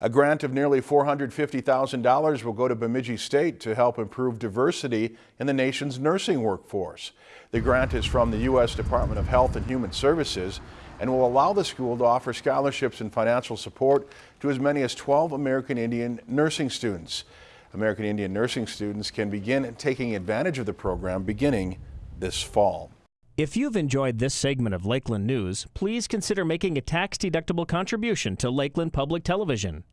A grant of nearly $450,000 will go to Bemidji State to help improve diversity in the nation's nursing workforce. The grant is from the U.S. Department of Health and Human Services and will allow the school to offer scholarships and financial support to as many as 12 American Indian nursing students. American Indian nursing students can begin taking advantage of the program beginning this fall. If you've enjoyed this segment of Lakeland News, please consider making a tax-deductible contribution to Lakeland Public Television.